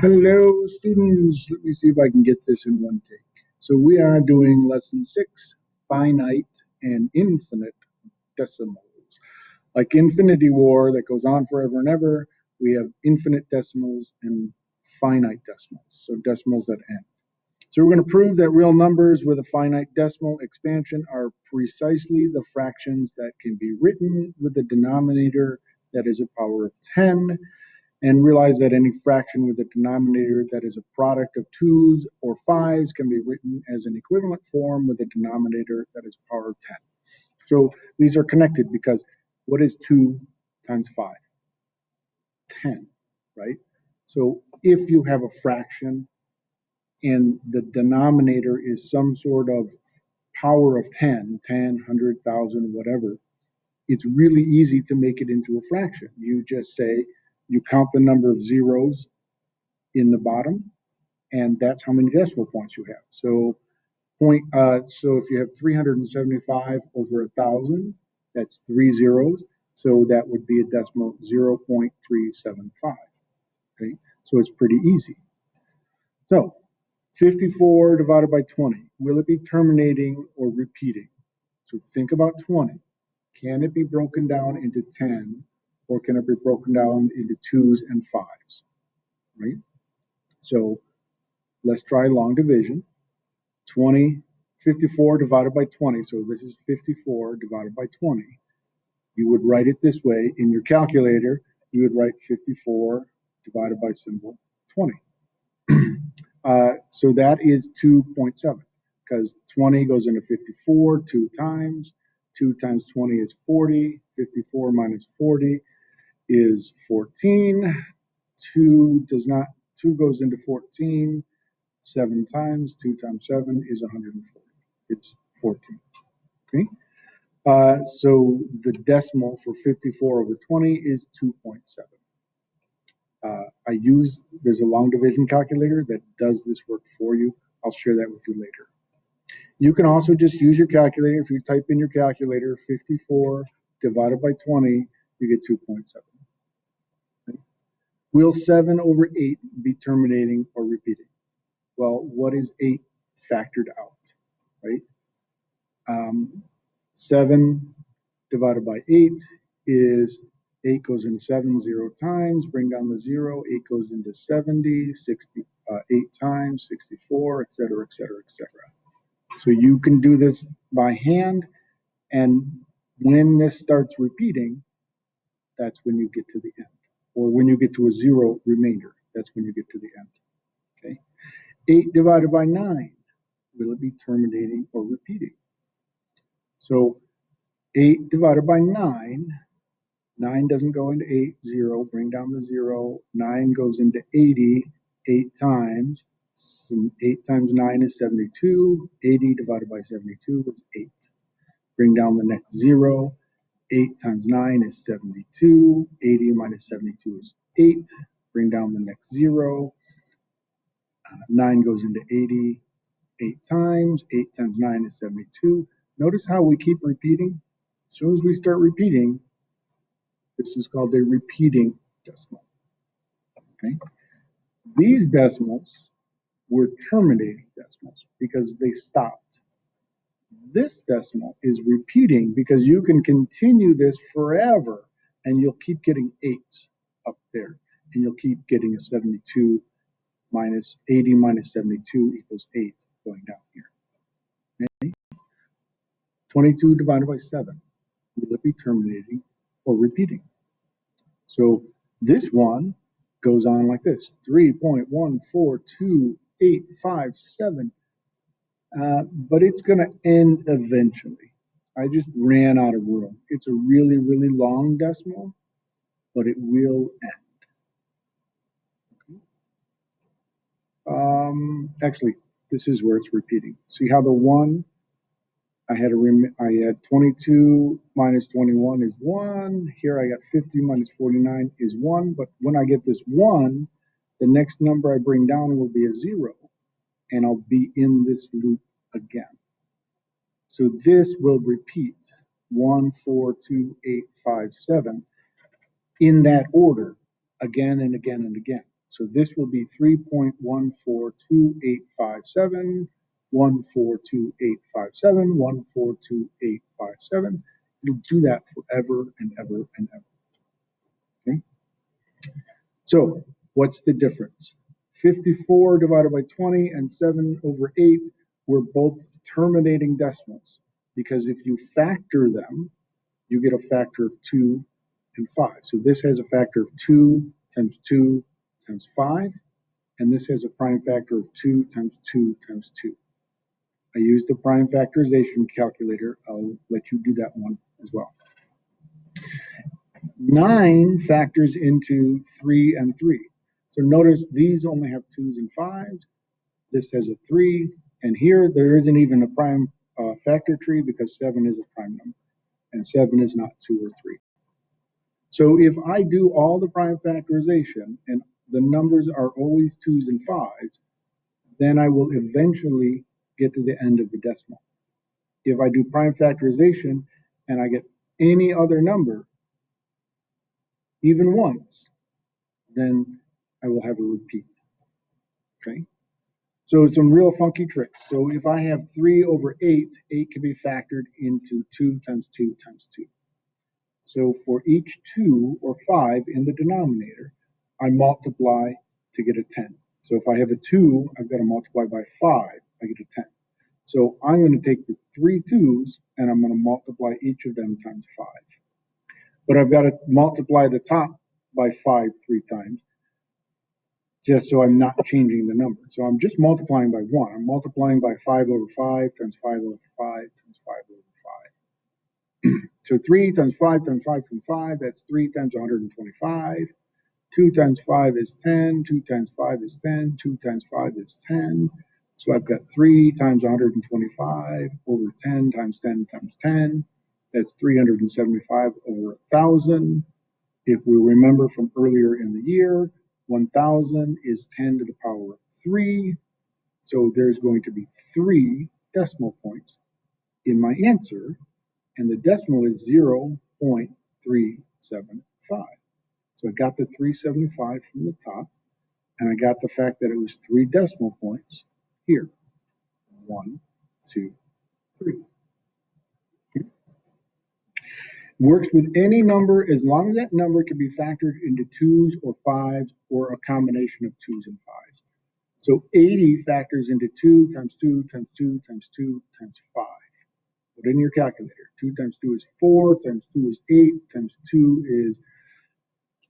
Hello, students. Let me see if I can get this in one take. So we are doing lesson six, finite and infinite decimals. Like Infinity War that goes on forever and ever, we have infinite decimals and finite decimals, so decimals that end. So we're going to prove that real numbers with a finite decimal expansion are precisely the fractions that can be written with a denominator that is a power of 10 and realize that any fraction with a denominator that is a product of twos or fives can be written as an equivalent form with a denominator that is power of 10. So these are connected because what is 2 times 5? 10, right? So if you have a fraction and the denominator is some sort of power of 10, 10, 100, 1,000, whatever, it's really easy to make it into a fraction. You just say you count the number of zeros in the bottom, and that's how many decimal points you have. So point, uh, so if you have 375 over a thousand, that's three zeros. So that would be a decimal 0.375. Okay, so it's pretty easy. So 54 divided by 20, will it be terminating or repeating? So think about 20. Can it be broken down into 10 or can it be broken down into twos and fives, right? So let's try long division. 20, 54 divided by 20. So this is 54 divided by 20. You would write it this way in your calculator. You would write 54 divided by symbol 20. uh, so that is 2.7 because 20 goes into 54 two times. 2 times 20 is 40. 54 minus 40 is 14. 2 does not, 2 goes into 14 seven times. 2 times 7 is 140. It's 14. Okay. Uh, so the decimal for 54 over 20 is 2.7. Uh, I use, there's a long division calculator that does this work for you. I'll share that with you later. You can also just use your calculator. If you type in your calculator 54 divided by 20, you get 2.7. Will 7 over 8 be terminating or repeating? Well, what is 8 factored out, right? Um, 7 divided by 8 is 8 goes into 7 0 times, bring down the 0, 8 goes into 70, 60, uh, 8 times, 64, etc., etc., etc. So you can do this by hand, and when this starts repeating, that's when you get to the end or when you get to a zero remainder, that's when you get to the end. Okay. 8 divided by 9, will it be terminating or repeating? So 8 divided by 9, 9 doesn't go into 8, 0, bring down the 0. 9 goes into 80 8 times. 8 times 9 is 72. 80 divided by 72 is 8. Bring down the next 0. 8 times 9 is 72. 80 minus 72 is 8. Bring down the next 0. Uh, 9 goes into 80 8 times. 8 times 9 is 72. Notice how we keep repeating? As soon as we start repeating, this is called a repeating decimal. Okay? These decimals were terminating decimals because they stopped this decimal is repeating because you can continue this forever and you'll keep getting eights up there and you'll keep getting a 72 minus 80 minus 72 equals 8 going down here. Okay? 22 divided by 7. Will it be terminating or repeating? So this one goes on like this 3.14287 uh, but it's going to end eventually. I just ran out of room. It's a really, really long decimal, but it will end. Um, actually, this is where it's repeating. See how the one, I had a I had 22 minus 21 is one. Here I got 50 minus 49 is one. But when I get this one, the next number I bring down will be a zero and I'll be in this loop again. So this will repeat one, four, two, eight, five, seven in that order again and again and again. So this will be 3.142857, 142.857, 142.857. You'll do that forever and ever and ever. Okay? So what's the difference? 54 divided by 20 and 7 over 8 were both terminating decimals because if you factor them, you get a factor of 2 and 5. So this has a factor of 2 times 2 times 5, and this has a prime factor of 2 times 2 times 2. I used the prime factorization calculator. I'll let you do that one as well. 9 factors into 3 and 3. So notice these only have 2's and 5's. This has a 3, and here there isn't even a prime uh, factor tree because 7 is a prime number, and 7 is not 2 or 3. So if I do all the prime factorization and the numbers are always 2's and 5's, then I will eventually get to the end of the decimal. If I do prime factorization and I get any other number, even once, then I will have a repeat. Okay? So some real funky tricks. So if I have 3 over 8, 8 can be factored into 2 times 2 times 2. So for each 2 or 5 in the denominator, I multiply to get a 10. So if I have a 2, I've got to multiply by 5, I get a 10. So I'm going to take the three 2's and I'm going to multiply each of them times 5. But I've got to multiply the top by 5 three times just so I'm not changing the number. So I'm just multiplying by 1. I'm multiplying by 5 over 5 times 5 over 5 times 5 over 5. so 3 times 5 times 5 times 5, that's 3 times 125. 2 times 5 is 10, 2 times 5 is 10, 2 times 5 is 10. So I've got 3 times 125 over 10 times 10 times 10. That's 375 over 1,000. If we remember from earlier in the year, 1,000 is 10 to the power of 3. So there's going to be three decimal points in my answer, and the decimal is 0.375. So I got the 375 from the top, and I got the fact that it was three decimal points here. One, two, three. Works with any number as long as that number can be factored into twos or fives or a combination of twos and fives. So 80 factors into 2 times 2 times 2 times 2 times 5. Put in your calculator. 2 times 2 is 4, times 2 is 8, times 2 is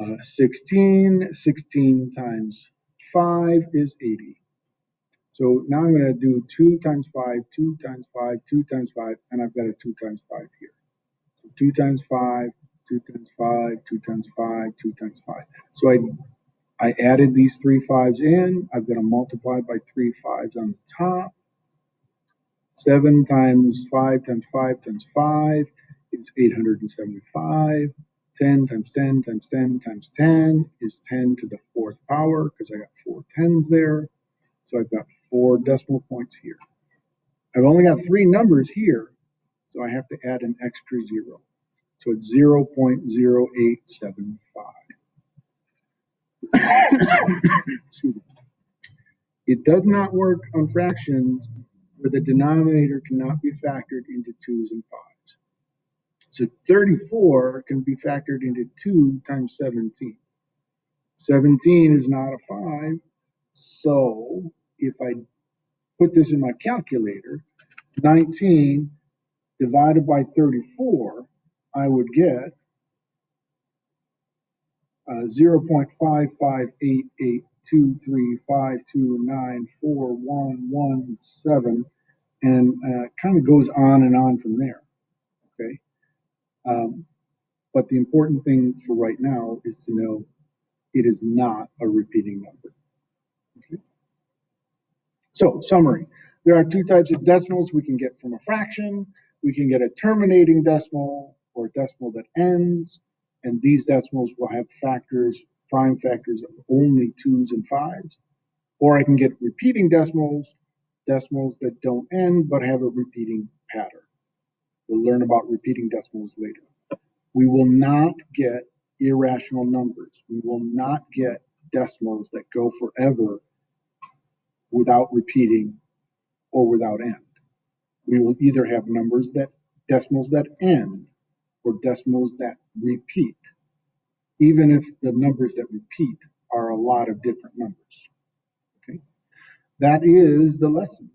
uh, 16. 16 times 5 is 80. So now I'm going to do 2 times 5, 2 times 5, 2 times 5, and I've got a 2 times 5 here. 2 times 5, 2 times 5, 2 times 5, 2 times 5. So I, I added these three fives in. I've got to multiply by three fives on the top. 7 times 5 times 5 times 5 is 875. 10 times 10 times 10 times 10 is 10 to the fourth power because I got four tens there. So I've got four decimal points here. I've only got three numbers here, so I have to add an extra zero. So it's 0.0875. it does not work on fractions where the denominator cannot be factored into twos and fives. So 34 can be factored into 2 times 17. 17 is not a 5, so if I put this in my calculator, 19 divided by 34, I would get uh, 0.5588235294117, and uh, kind of goes on and on from there. Okay. Um, but the important thing for right now is to know it is not a repeating number. Okay. So, summary. There are two types of decimals we can get from a fraction. We can get a terminating decimal or a decimal that ends, and these decimals will have factors, prime factors of only twos and fives. Or I can get repeating decimals, decimals that don't end but have a repeating pattern. We'll learn about repeating decimals later. We will not get irrational numbers. We will not get decimals that go forever without repeating or without end. We will either have numbers that, decimals that end or decimals that repeat, even if the numbers that repeat are a lot of different numbers. Okay, That is the lesson.